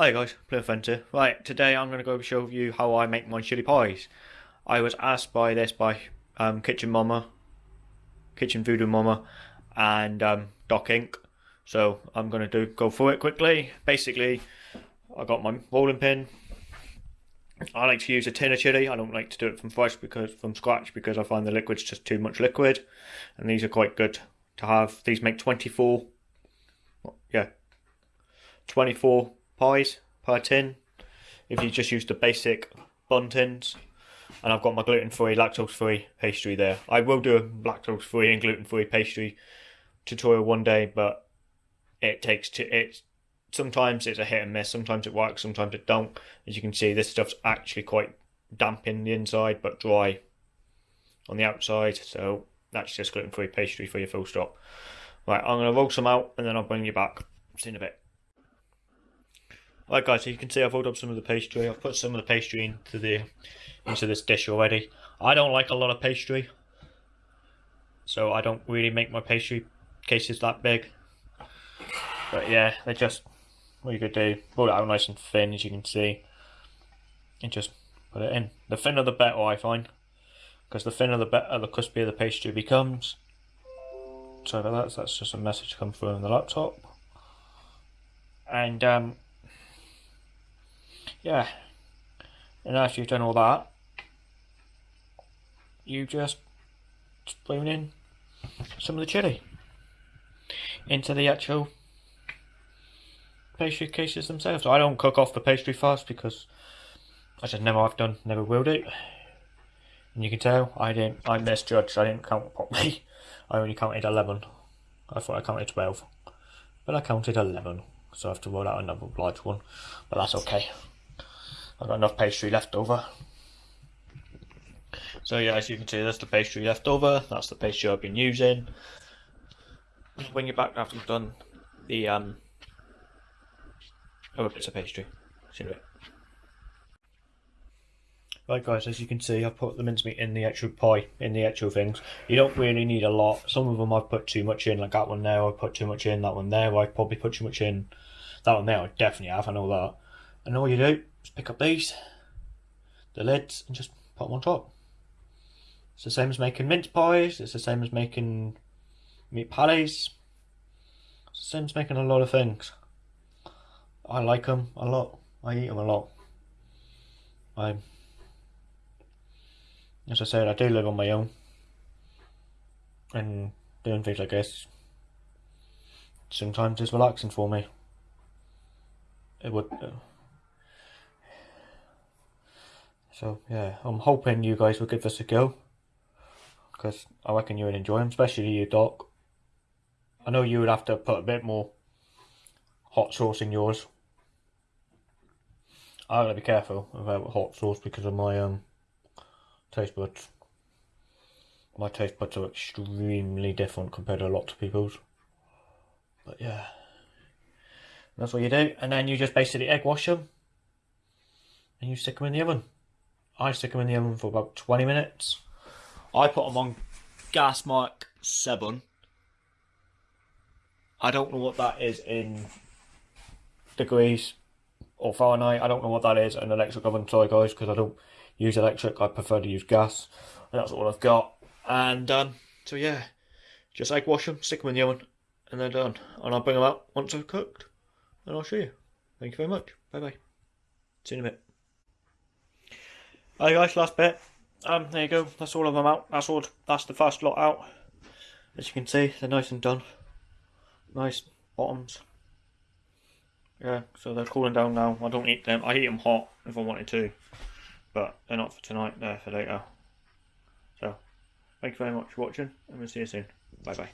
Hi guys, Plymouth. Right, today I'm going to go show you how I make my chili pies. I was asked by this by um, Kitchen Mama, Kitchen Voodoo Mama, and um, Doc Inc. So I'm going to do go through it quickly. Basically, I got my rolling pin. I like to use a tin of chili. I don't like to do it from fresh because from scratch because I find the liquid's just too much liquid, and these are quite good to have. These make 24. Yeah, 24 pies per tin if you just use the basic bun tins. And I've got my gluten free, lactose free pastry there. I will do a lactose free and gluten free pastry tutorial one day, but it takes to it. Sometimes it's a hit and miss. Sometimes it works. Sometimes it don't. As you can see, this stuff's actually quite damp in the inside, but dry on the outside. So that's just gluten free pastry for your full stop. Right, I'm gonna roll some out, and then I'll bring you back. See in a bit. Right guys, so you can see I've rolled up some of the pastry. I've put some of the pastry into the into this dish already. I don't like a lot of pastry. So I don't really make my pastry cases that big. But yeah, they just what you could do, roll it out nice and thin as you can see. And just put it in. The thinner the better I find. Because the thinner the better the crispier the pastry becomes. Sorry about that, that's just a message come through on the laptop. And um yeah. And after you've done all that, you just spoon in some of the chili into the actual pastry cases themselves. I don't cook off the pastry first because I just never have done, never will do. And you can tell I didn't, I misjudged, I didn't count properly. I only counted 11. I thought I counted 12. But I counted 11. So I have to roll out another large one. But that's okay. I've got enough pastry left over. So yeah, as you can see, that's the pastry left over. That's the pastry I've been using. When you're back after you've done the um, other bits of pastry. See you Right guys, as you can see, I've put the mincemeat in the actual pie, in the actual things. You don't really need a lot. Some of them I've put too much in, like that one there, I put too much in, that one there, I probably put too much in. That one there, I definitely have, I know that. And all you do is pick up these, the lids, and just put them on top. It's the same as making mince pies, it's the same as making meat palais, it's the same as making a lot of things. I like them a lot, I eat them a lot. I, as I said, I do live on my own, and doing things like this sometimes is relaxing for me. It would. Uh, So yeah, I'm hoping you guys will give this a go. Because I reckon you would enjoy them, especially you, Doc. I know you would have to put a bit more hot sauce in yours. I gotta be careful about hot sauce because of my um taste buds. My taste buds are extremely different compared to a lot of people's. But yeah. That's what you do. And then you just basically egg wash them. And you stick them in the oven. I stick them in the oven for about 20 minutes. I put them on gas mark 7. I don't know what that is in degrees or Fahrenheit. I don't know what that is in electric oven. Sorry guys, because I don't use electric. I prefer to use gas. And that's all I've got. And um, so yeah, just egg wash them, stick them in the oven, and they're done. And I'll bring them out once they're cooked. And I'll show you. Thank you very much. Bye bye. See you in a bit. Alright guys, last bit. Um, there you go. That's all of them out. That's all. That's the first lot out. As you can see, they're nice and done. Nice bottoms. Yeah, so they're cooling down now. I don't eat them. I eat them hot if I wanted to, but they're not for tonight. They're for later. So, thank you very much for watching, and we'll see you soon. Bye bye.